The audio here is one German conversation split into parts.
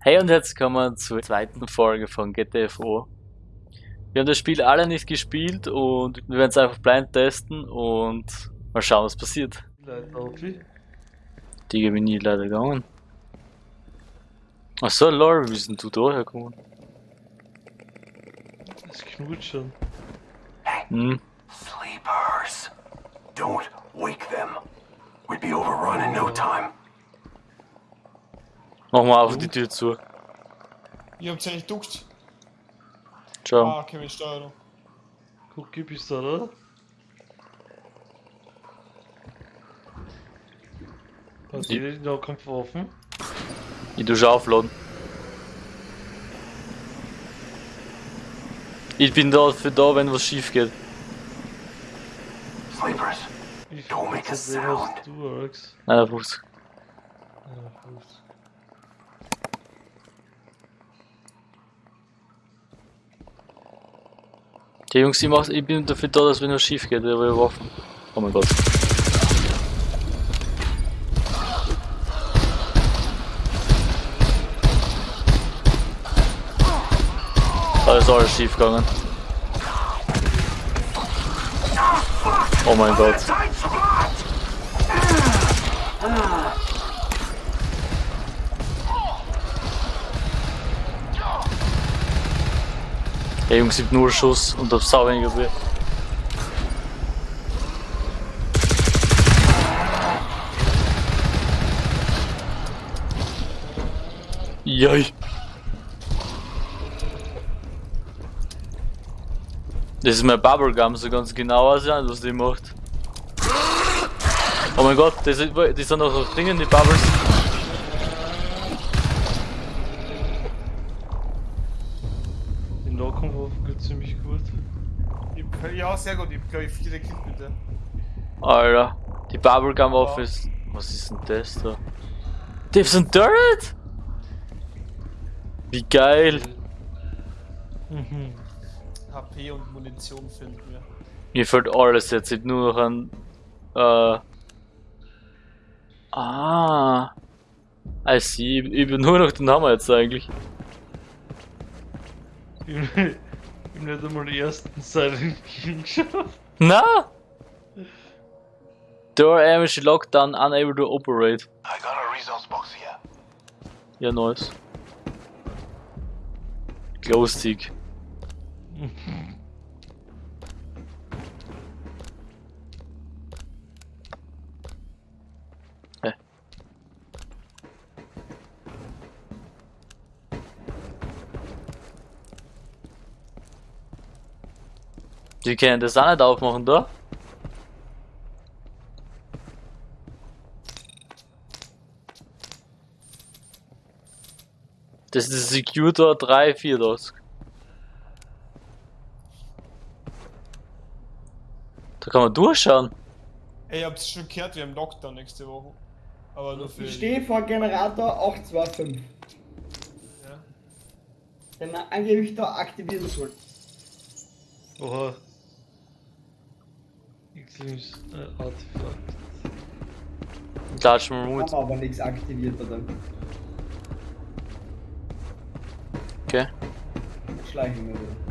Hey und herzlich willkommen zur zweiten Folge von GTFO. Wir haben das Spiel alle nicht gespielt und wir werden es einfach blind testen und mal schauen, was passiert. Die bin nie leider gegangen. Achso, lol, wie denn du da hergekommen? Es knurrt schon. Hm, Sleepers. Don't wake them. We'd be overrun in no time. Mach mal auf die Tür zu. Ihr habt ja nicht duckt. Ciao. Ah, okay, mit Steuerung. Guck, gib ich da, oder? Die- jeder die Nahkampfwaffen? Ich tu schon aufladen. Ich bin da für da, wenn was schief geht. Sleepers. Don't make a sound. du, Alex? Nein, der Fuß. Ja, gut. Die Jungs, ich, mach, ich bin dafür da, dass wenn was schief geht, habe Waffen. Oh mein Gott. Da ist alles schief gegangen. Oh mein Gott. Hey Jungs, ich nur Schuss und hab sau weniger Bier. Joi. Das ist mein Bubblegum, so ganz genau aussehen, was die macht. Oh mein Gott, das, das sind noch Dinge, die Bubbles. Ziemlich gut. Hab- Ja, sehr gut. Ich glaube ich, viele Kills bitte. Alter, die Bubblegum Office. Was ist denn das da? Die so ein Turret? Wie geil. Mhm. HP und Munition fehlt mir. Mir fällt alles jetzt, ich nur noch ein. Äh. Ah. I see, ich, ich bin nur noch den Hammer jetzt eigentlich. Ich hab nicht einmal den ersten Silent King geschafft. Na! Door damage locked down, unable to operate. I got a resource box here. Ja, nice. Glowstick. Hä? Die können das auch nicht aufmachen, da? Das ist Secure 3, 4 das. Da kann man durchschauen. Ey, ihr habt's schon gehört, wir haben Lockdown nächste Woche. Aber nur für. Ich stehe vor Generator 825, Ja. den man angeblich da aktivieren soll. Oha. X-Lims äh, Artefakt. Mal Mut. Haben aber nichts aktiviert oder Okay. schleichen wir wieder.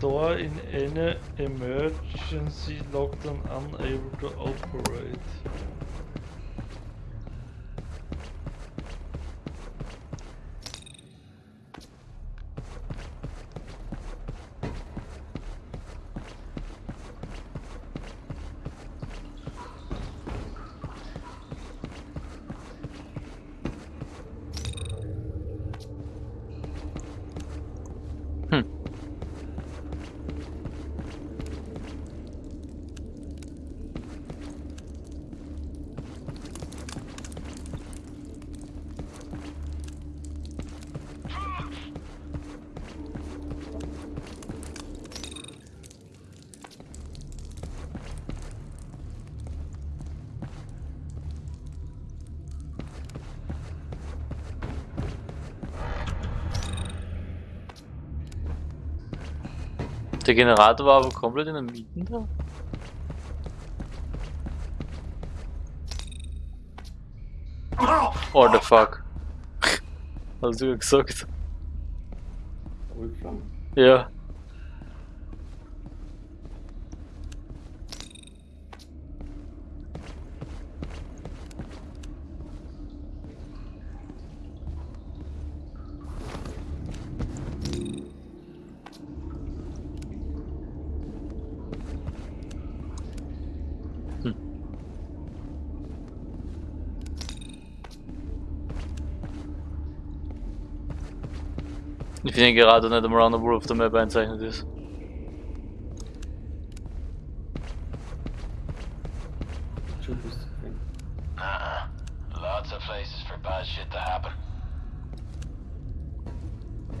Door in any emergency lockdown unable to operate. Der Generator war aber komplett in der Mieten da. What the fuck? Hast du ja gesagt? Ja. Ich finde gerade nicht einmal an, obwohl auf der Map einzeichnet ist. Schon bist du gefallen. Uh-uh. Lots of places for bad shit to happen.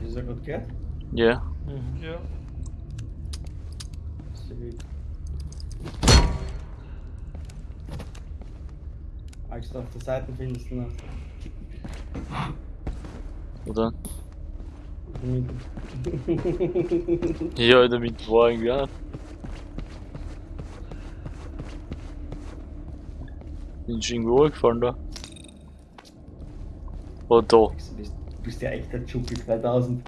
Hast du das gerade gehört? Ja. Ja. Sehr gut. Als du auf der Seite findest du noch. Oder? Ja, war irgendwie auch. Bin ich irgendwo gefallen da? Oh, da. Du bist, ja echt der Chupi 3000.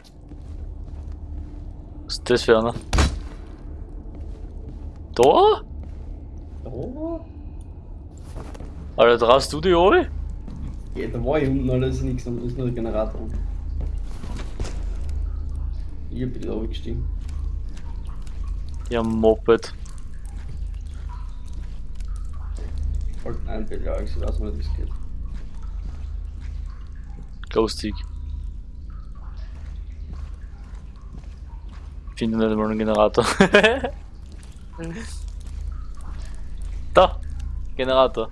Was ist das für einer? Da? Oh, Alter, traust du die oben? ja, da war ich unten, alles ist nichts, da ist nur der Generator. Ich hab wieder runtergestiegen. Ja, Moped. Halt ein ja, ich weiß nicht, wie es geht. Ghostig. Finde nicht einmal einen Generator. da! Generator.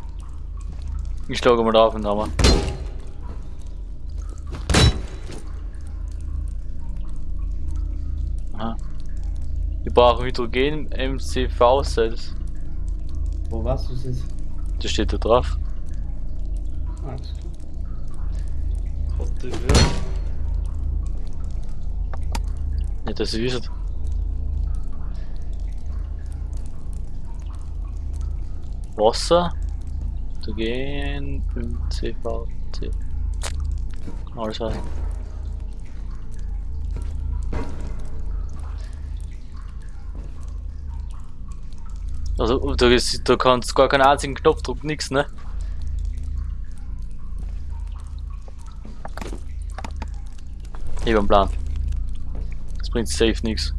Ich schlage mal drauf und Hammer. Aha. Wir brauchen Hydrogen MCV Cells. Wo warst du jetzt? Das steht da drauf. Alles klar. Hat die? Nicht, dass ihr wisst. Wasser. Hydrogen MCVC. Alles was. Also, ist, da kannst du gar keinen einzigen Knopfdruck, nix, ne? Ich hab einen Plan. Das bringt safe nix.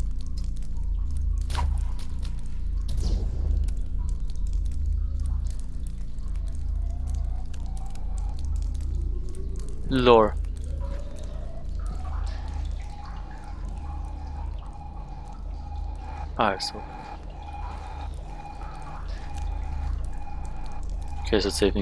Lore. Also. Okay, es hat safe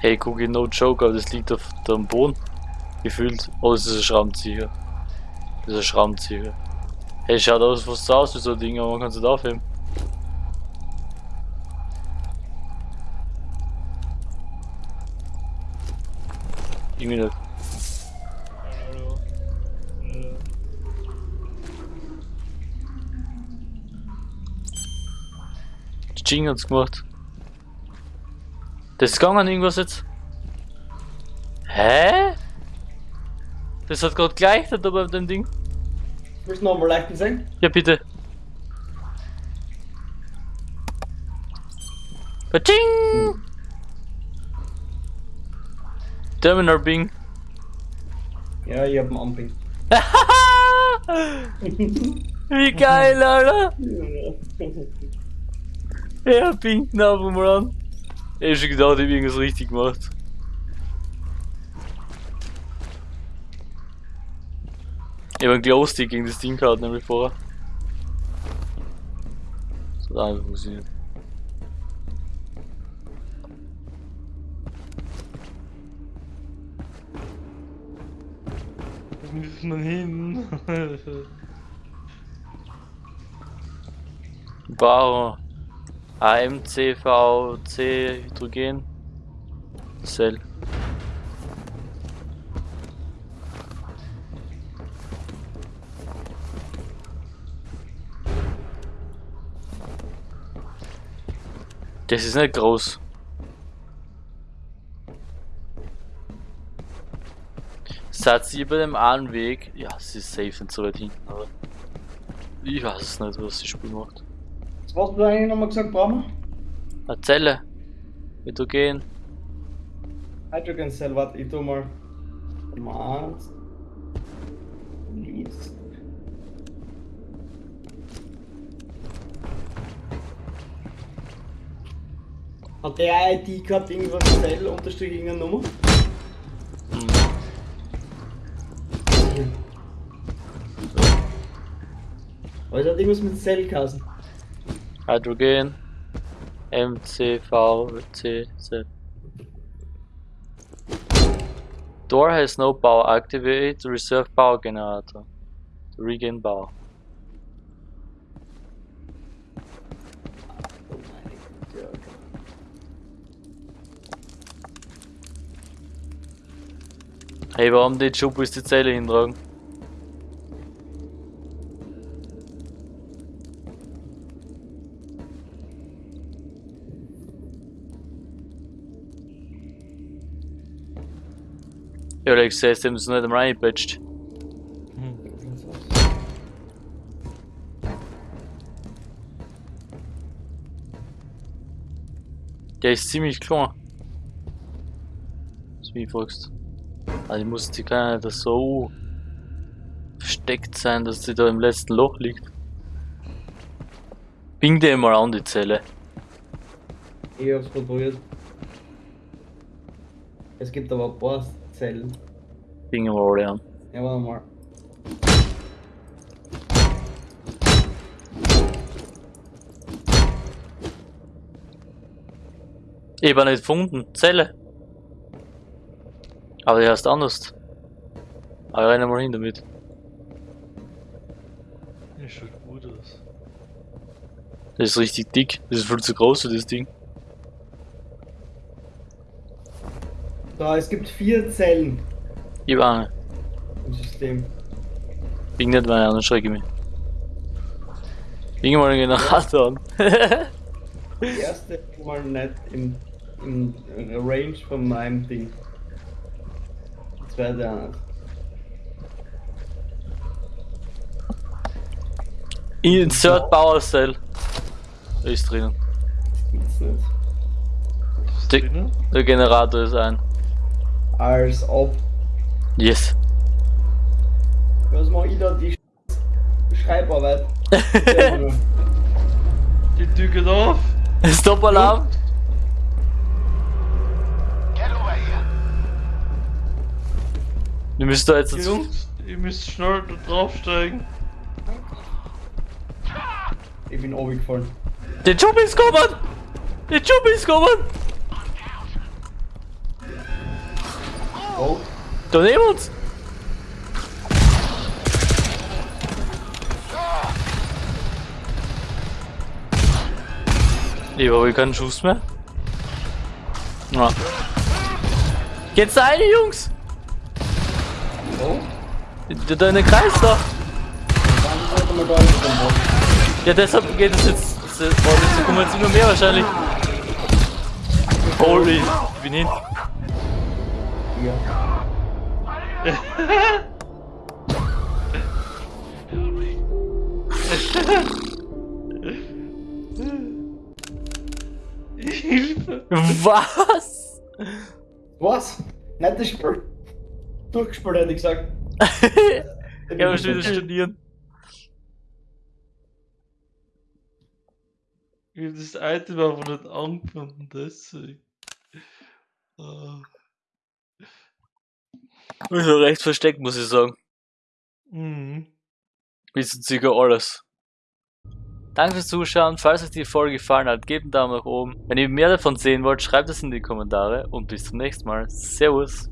Hey, Cookie, no joke, aber das liegt auf dem Boden. Gefühlt. Oh, das ist ein Schraubenzieher. Das ist ein Schraubenzieher. Hey, schaut aus so aus wie so ein Ding, aber man kann es nicht aufheben. Irgendwie nicht. Hallo. Hallo. Jing hat's gemacht. Das gegangen irgendwas jetzt. Hä? Das hat gerade geleichtet da bei dem Ding. Willst du nochmal leichten sein? Ja, bitte. Paching! Terminal Bing. Ja, ich hab einen Amping. Wie geil, Alter! Ja, Bing, na, mal an. Ich hab schon gedacht, ich hab irgendwas richtig gemacht. Ich hab einen Glowstick gegen das Ding gehabt, nämlich vorher. Das hat einfach funktioniert. Wo müssen wir hin? Bau AMCVC Hydrogen Cell. Das ist nicht groß. Seid ihr bei dem einen Weg? Ja, sie ist safe nicht so weit hinten, aber. Ich weiß es nicht, was das Spiel macht. Was hast du eigentlich nochmal gesagt, brauchen Eine Zelle. Hydrogen. wir? Hydrogen Cell, warte, ich tu mal. Advanced. Leads. Hat der ID gehabt, irgendwas Cell unterstrich irgendeine Nummer? Hm. Aber es hat irgendwas mit Cell geheißen. Hydrogen. MCVCZ. Door has no power. Activate reserve power generator. To regain power. Hey, warum die Schubus die Zelle hintragen? Ja, Alex, sagst du, haben sie nicht einmal reingepatcht. Der ist ziemlich klein. Was mich fragst. Also ich muss die kann nicht so versteckt sein, dass sie da im letzten Loch liegt. Bing dir mal an die Zelle. Ich hab's probiert. Es gibt aber paar Zellen. Mal alle an. Ja, warte mal. Ich hab auch nicht gefunden. Zelle. Aber die heißt anders. Aber ich renne mal hin damit. Ja, schaut gut aus. Das ist richtig dick. Das ist viel zu groß für das Ding. Da, es gibt vier Zellen Ich nicht. im System. Bing nicht meine anderen schrecke ich mich. Bing mal den Generator an. Die erste mal nicht im, im Range von meinem Ding. Die zweite auch nicht. Insert Power Cell. Ist drinnen. Gibt's nicht. Der Generator ist ein. Als ob. Yes. Was mach ich da die Sch- Schreibarbeit? Die Tür geht auf. Stop Alarm. Get over here. Du müsst da jetzt dazu. Jungs, ihr müsst schnell da draufsteigen. ich bin runtergefallen. Der Job ist kommen! Der Job ist kommen! Oh, Da neben uns! Ich habe keinen Schuss mehr. Ja. Geht's rein, Jungs! oh. Da, da in den Kreis da! Da drum Ja, deshalb geht es jetzt. Boah, das kommen jetzt immer mehr wahrscheinlich. Holy, ich bin hin. Ja. Hilfe! Was? Was? Nettes Spiel. Durchgespielt hätte ich gesagt. ich muss wieder studieren. Ich hab das Item einfach nicht angefunden, deswegen. Ah. Also recht versteckt, muss ich sagen. Mhm. Wissen circa alles. Danke fürs Zuschauen. Falls euch die Folge gefallen hat, gebt einen Daumen nach oben. Wenn ihr mehr davon sehen wollt, schreibt es in die Kommentare und bis zum nächsten Mal. Servus.